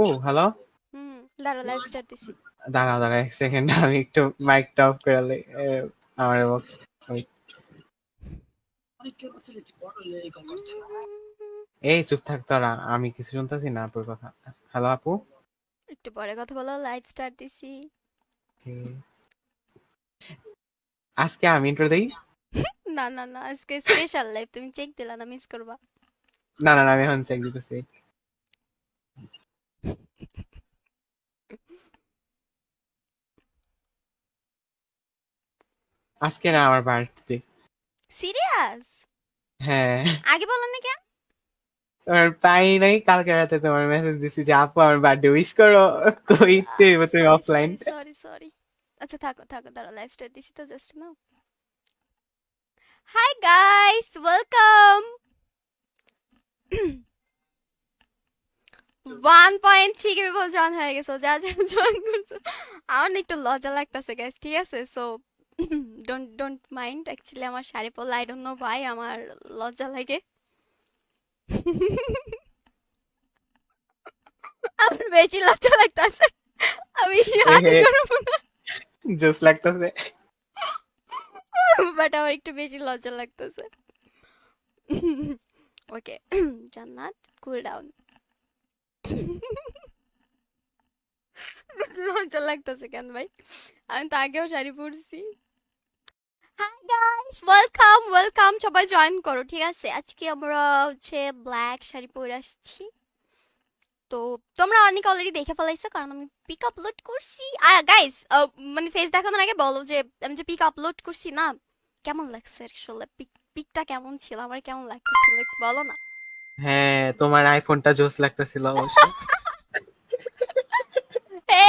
আপু হ্যালো হুম দাঁড়া live start দিছি। দাঁড়াও দাঁড়াও এক সেকেন্ড আমি একটু মাইকটা অফ করে লই। আমার এই চুপ থাক তোরা আমি কিছু শুনতেছি না আপুর কথা। হ্যালো আপু? একটু পরে কথা বলো লাইভ স্টার্ট দিছি। আজকে আমি ইন্ট্রো দেই? না না না আজকে স্পেশাল লাইভ তুমি চেক দিলা না মিস করবা। না না না, আমি এখন চেক দিতেছি। আজকে না আমার বার্থডে সিরিয়াস হ্যাঁ। আগে বলো না কেন? তোমার পাই নাই কালকে রাতে তোমার মেসেজ দিছি যে আপু আমার বার্থডে উইশ করো। তুমি অফলাইন সরি সরি আচ্ছা থাকো থাকো লাইভ স্টার্ট দিছি তো just now. Hi guys welcome one point three K people join হয়ে গেছো যা যা জয়েন করছ। আমার না একটু লজ্জা লাগতেছে গাইস ঠিক আছে? So don't don't mind actually আমার শাড়ি পরলে আই ডোন্ট নো ভাই আমার লজ্জা লাগে। আমার বেশি লজ্জা লাগতেছে। আমি আগে শুরু না। জোস লাগতেছে। বাট আমার একটু বেশি লজ্জা লাগতেছে। ওকে জান্নাত কুল ডাউন লজ্জা লাগতেছে কেন ভাই? আমি তো আগেও শাড়ি পরছি। হাই গাইস ওয়েলকাম ওয়েলকাম সবাই জয়েন করো ঠিক আছে? আজকে আমরা হচ্ছে ব্ল্যাক শাড়ি পরে আসছি। তো তোমরা অনেক অলরেডি দেখে ফেলাইছো কারণ আমি পিক আপলোড করছি। গাইস মানে ফেস দেখানোর আগে বলো যে আমি যে পিক আপলোড করছি না কেমন লাগছে আসলে? পিক পিকটা কেমন ছিল? আমার কেমন লাগতেছিল একটু বলো না। হ্যাঁ তোমার আইফোনটা জোস লাগতেছিল অবশ্য।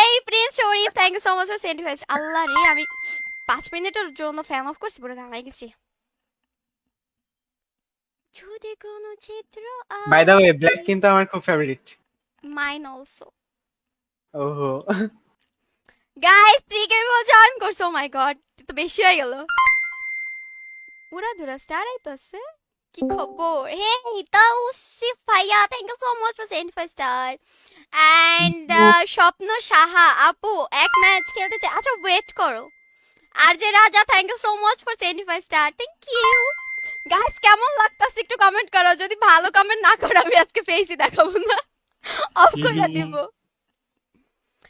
এই Prince Sharif thank you so much for send Allah রে আমি পাঁচ মিনিটের জন্য ফ্যান অফ করছি পুরো গামাই গেছি। যদি কোনো চিত্র বাই দ্য ওয়ে ব্ল্যাক কিন্তু আমার খুব ফেভারিট মাইন অলসো ওহো। গাইস করছ মাই গড তো বেশি হয়ে গেল। পুরা ধুরা স্টার আইতাছে কি খবর? হে তৌসিফ ভাইয়া thank you so much for send five star and Swapna Saha আপু এক ম্যাচ খেলতে আচ্ছা ওয়েট করো। আর যে Raja thank you so much for send five star thank you guys কেমন লাগতাছে একটু কমেন্ট করো। যদি ভালো কমেন্ট না করো আমি আজকে ফেসই দেখাবো না। অফ করে দিব।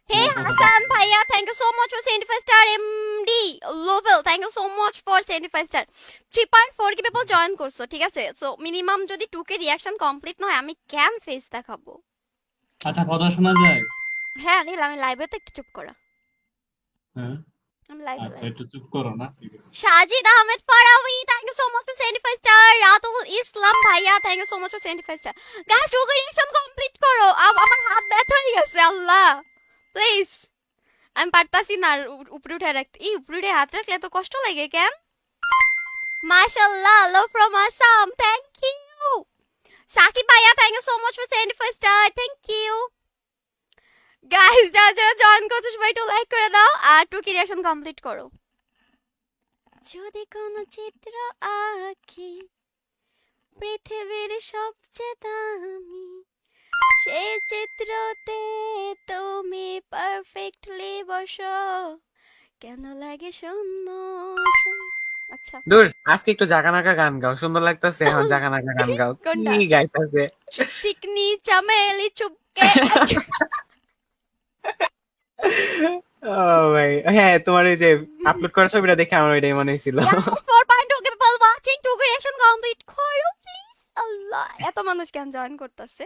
Hey Hassan Bhaiya, thank you so much for 75 star MD Lovell, thank you so much for 75 star. 3.4 কি people join করছ ঠিক আছে? সো মিনিমাম যদি 2 কে রিঅ্যাকশন কমপ্লিট নয় আমি কেন ফেস দেখাবো? আচ্ছা কথা শোনা যায়? হ্যাঁ নীল আমি লাইভে তো চুপ করা। হ্যাঁ। আমি লাইভে আচ্ছা একটু চুপ করো না ঠিক আছে। Sajid Ahmed Farabi thank you so much for 75 star Ratul Islam ভাইয়া thank you so much for 75 star guys K reaction complete করো। আম- আমার হাত ব্যথা হয়ে গেছে আল্লাহ। প্লিজ আমি পারতাছি না উপরে উঠে রাখতে। এই উপরে উঠে হাত রাখলে এত কষ্ট লাগে কেন? মাশাআল্লাহ love from Assam thank you Sakib ভাইয়া thank you so much for 75 star thank you guys যারা যারা জয়েন করছ সবাই একটু লাইক করে দাও আর টু কি রিঅ্যাকশন কমপ্লিট করো। যদি কোনো চিত্র আঁকি পৃথিবীর সবচেয়ে দামি সেই চিত্রতে তুমি পারফেক্টলি বসো। কেন লাগে শূন্য আচ্ছা। দূর আজকে একটু জাগানাকা গান গাও সুন্দর লাগতেছে এখন জাগানাকা গান গাও? কি গাইতেছে? চিকনি চামেলি চুপকে ও ভাই হ্যাঁ তোমার এই যে আপলোড করা ছবিটা দেখে আমার ওইটাই মনে হয়েছিল four point two people watching to reaction complete করো প্লিজ আল্লাহ এত মানুষ কেন জয়েন করতেছে?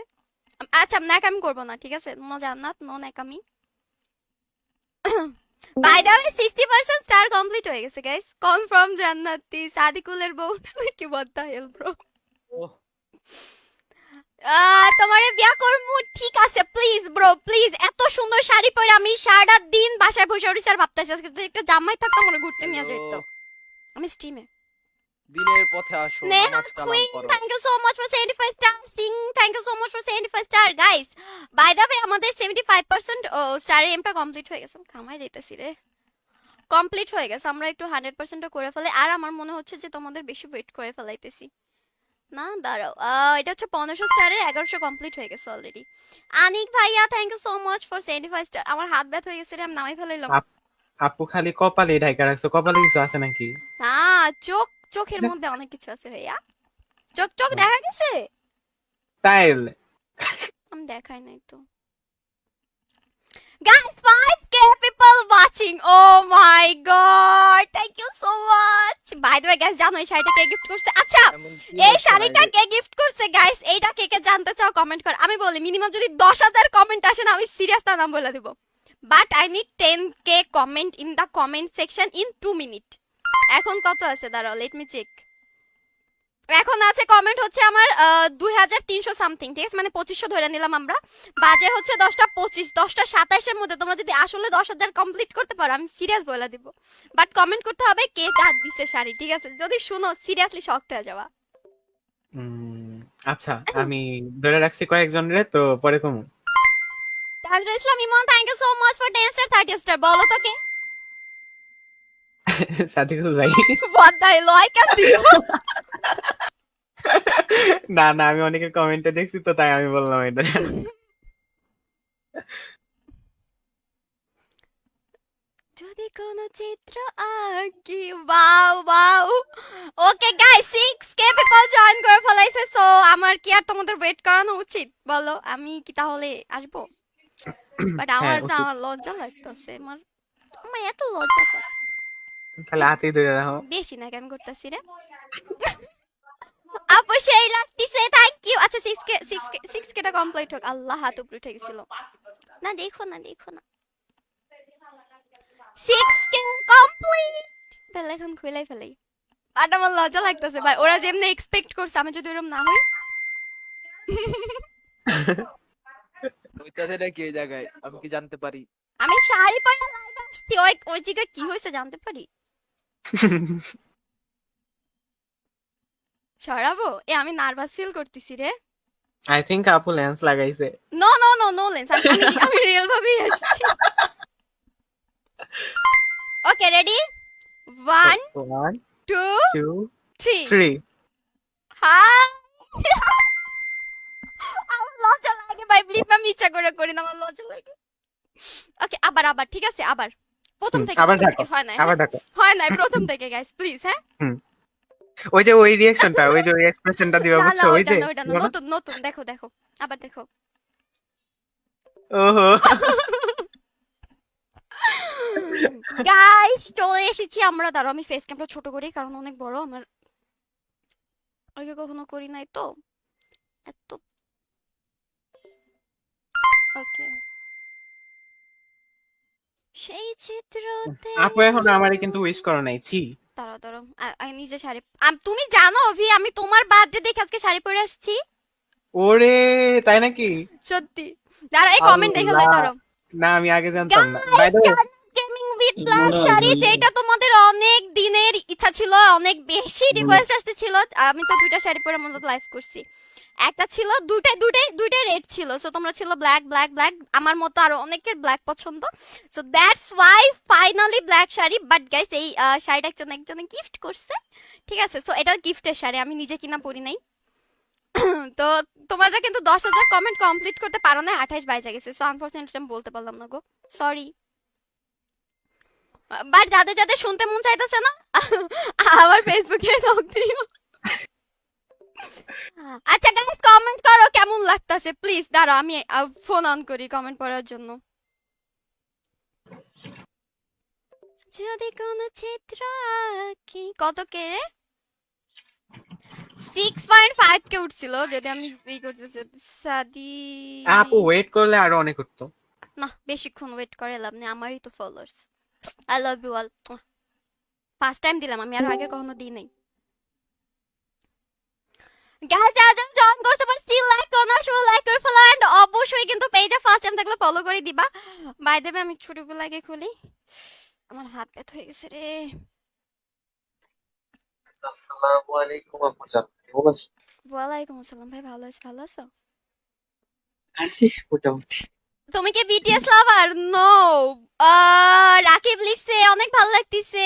আচ্ছা ন্যাকামি করব না ঠিক আছে? নো জান্নাত নো ন্যাকামি। By the way sixty percent star complete হয়ে গেছে গাইস কনফার্ম জান্নাতি সাদিকুলের বউ কি বলতে হেল ব্রো তোমারে বিয়া করমু। ঠিক আছে প্লিজ ব্রো প্লিজ এত সুন্দর শাড়ি পরে আমি দিন বাসায় বসে আর ভাবতেছি আজকে যদি একটা জামাই থাকতাম মনে ঘুরতে নিয়ে যেত আমি স্ট্রিমে দিনের পথে আসো Sneha queen thank you so much for 75 star Singh thank you so much for 75 star guys by the way আমাদের 75% স্টারের এমটা কমপ্লিট হয়ে গেছে। কামাই যাইতেছি রে। কমপ্লিট হয়ে গেছে আমরা একটু 100% করে ফেলে। আর আমার মনে হচ্ছে যে তোমাদের বেশি ওয়েট করে ফেলাইতেছি। না দাঁড়াও। এটা হচ্ছে পনেরোশো স্টারের এগারোশো কমপ্লিট হয়ে গেছে অলরেডি আনিক ভাইয়া thank you so much for seventy five star আমার হাত ব্যথা হয়ে গেছে রে, আমি নামাই ফেলাইলাম। আপু খালি কপালে ঢাকা রাখছো কপালে কিছু আছে নাকি? না চোখ চোখের মধ্যে অনেক কিছু আছে ভাইয়া। চোখ চোখ দেখা গেছে? তাইলে। আমি দেখাই নাই তো। 5k people watching. Oh my god. Thank you so much. By the way, guys, জানো এই শাড়িটা কে গিফট করছে? আচ্ছা, এই শাড়িটা? কে গিফট করছে গাইস এইটা কে কে জানতে চাও কমেন্ট কর আমি বলি মিনিমাম যদি দশ হাজার কমেন্ট আসে না আমি সিরিয়াস তার নাম বলে দেবো but I need ten K comment in the comment section in two minute এখন কত আছে দাঁড়াও লেট মি চেক এখন আছে কমেন্ট হচ্ছে আমার দুই হাজার তিনশো সামথিং ঠিক আছে? মানে পঁচিশশো ধরে নিলাম আমরা। বাজে হচ্ছে দশটা পঁচিশ দশটা সাতাইশের মধ্যে। তোমরা যদি আসলে দশ হাজার কমপ্লিট করতে পারো আমি সিরিয়াস বলে দিব। বাট কমেন্ট করতে হবে কে কার দিছে শাড়ি ঠিক আছে? যদি শুনো সিরিয়াসলি শক্ট হয়ে যাওয়া আচ্ছা আমি ধরে রাখছি কয়েকজনের তো পরে কমু। Tajra Islam Imon thank you so much for 10 star 30 star বলো তো কে? সাদিকুল ভাই what the hell I can do না না আমি অনেকের কমেন্টে দেখছি তো তাই আমি বললাম এটা যদি কোন চিত্র আঁকি wow wow okay guys 6 K people join করে ফেলাইছে সো আমার কি আর তোমাদের ওয়েট করানো উচিত বলো আমি কি তাহলে আসব বাট আমার উচিত। আমার লজ্জা লাগতেছে আমার আমার এত লজ্জা করে। তাহলে হাতেই ধরে রাখো। বেশি না কেমন করতেছি রে? আপু সেই লাগতেছে থ্যাংক ইউ আচ্ছা কে কে কেটা কমপ্লিট হোক। আল্লাহ হাত উপরে উঠে গেছিল। না দেখো না দেখো না। কে কমপ্লিট তাহলে এখন খুলাই ফেলাই আর আমার লজ্জা লাগতেছে ভাই। ওরা যেমনি এক্সপেক্ট করছে আমি যদি ওরকম না হই। ওইটাতে নাকি এই জায়গায়? আমি কি জানতে পারি? আমি শাড়ি পরে লাইভ আসছি। ওই ওই জায়গায় কি হয়েছে জানতে পারি? ছড়াবো? এ আমি নার্ভাস ফিল করতেছি রে। আই থিংক আপু লেন্স লাগাইছে। No no no no lens আমি আমি- রিয়েল ভাবেই আসছি। Okay ready one one two two three three hi আমার লজ্জা লাগে ভাই প্লিজ আমি ইচ্ছা করে করি না আমার লজ্জা লাগে। ওকে আবার আবার ঠিক আছে আবার। প্রথম থেকে আবার ডাকো, হয় না আবার ডাকো হয় না প্রথম থেকে গাইস প্লিজ হ্যাঁ? ওই যে ওই রিয়াকশনটা ওই যে ওই এক্সপ্রেশনটা দিবা বুঝছ? ওই যে। নতুন নতুন দেখো দেখো আবার দেখো। ওহো। গাইস চলে এসেছি আমরা। দাঁড়াও আমি ফেস ক্যামটা ছোট করি কারণ অনেক বড় আমার আগে কখনো করি নাই তো। এত ওকে সেই চিত্রতে আপু এখন আমারে কিন্তু উইশ করো নাই ছি। দাঁড়াও দাঁড়াও আমি নিজে শাড়ি। তুমি জানো অভি আমি তোমার বার্থডে দেখে আজকে শাড়ি পরে আসছি। ওরে তাই নাকি? সত্যি। এই কমেন্ট দেখে লাই। করো না আমি আগে জানতাম না। By the gaming with black sari যেটা তোমাদের অনেক দিনের ইচ্ছা ছিল অনেক বেশি রিকোয়েস্ট আসতেছিল আমি তো দুইটা শাড়ি পরে মূলত লাইভ করছি। একটা ছিল দুইটাই দুইটাই দুইটাই রেড ছিল। সো তোমরা ছিল ব্ল্যাক ব্ল্যাক ব্ল্যাক আমার মতো আরও অনেকের ব্ল্যাক পছন্দ। So that's why finally black sari. But guys এই শাড়িটা একজন একজনে গিফট করছে। ঠিক আছে? সো এটা গিফটের শাড়ি। আমি নিজে কিনা পরি নাই। তো, তোমরা কিন্তু দশ হাজার কমেন্ট কমপ্লিট করতে পারো না। আঠাইশ বাইশে গেছে। সো আনফর্চুনেটলি আমি বলতে পারলাম না গো। সরি বাট যাদের যাদের শুনতে মন চাইতেছে না আবার ফেসবুকে নক দিও। আচ্ছা গাইস কমেন্ট করো কেমন লাগতাছে? প্লিজ দাঁড়া আমি ফোন অন করি কমেন্ট পড়ার জন্য। যদি কোন চিত্র আঁকি কত কে রে? সিক্স পয়েন্ট ফাইভ কে উঠছিল যদি আমি ই করতেছি সাদি। আপু ওয়েট করলে আরও অনেক উঠতো। না বেশিক্ষণ ওয়েট করে লাভ নেই আমারই তো followers I love you all first time দিলাম আমি আর আগে কখনো দিই নাই। গাইস যারা যারা জয়েন করতে পার স্টিল লাইক করো না শুধু লাইক করে ফলো এন্ড অবশ্যই কিন্তু পেজে ফার্স্ট টাইম থাকলে ফলো করে দিবা। বাই দেবে আমি ছোটগুলো আগে খুলি। আমার হাত ব্যথা হয়ে গেছে রে। আসসালামু আলাইকুম আপু জান কেমন আছো ওয়ালাইকুম আসসালাম ভাই ভালো আছি ভালো আছো? আছি মোটামুটি। তুমি কি বিটিএস লাভার নো রাকিব লিখছে অনেক ভালো লাগতেছে।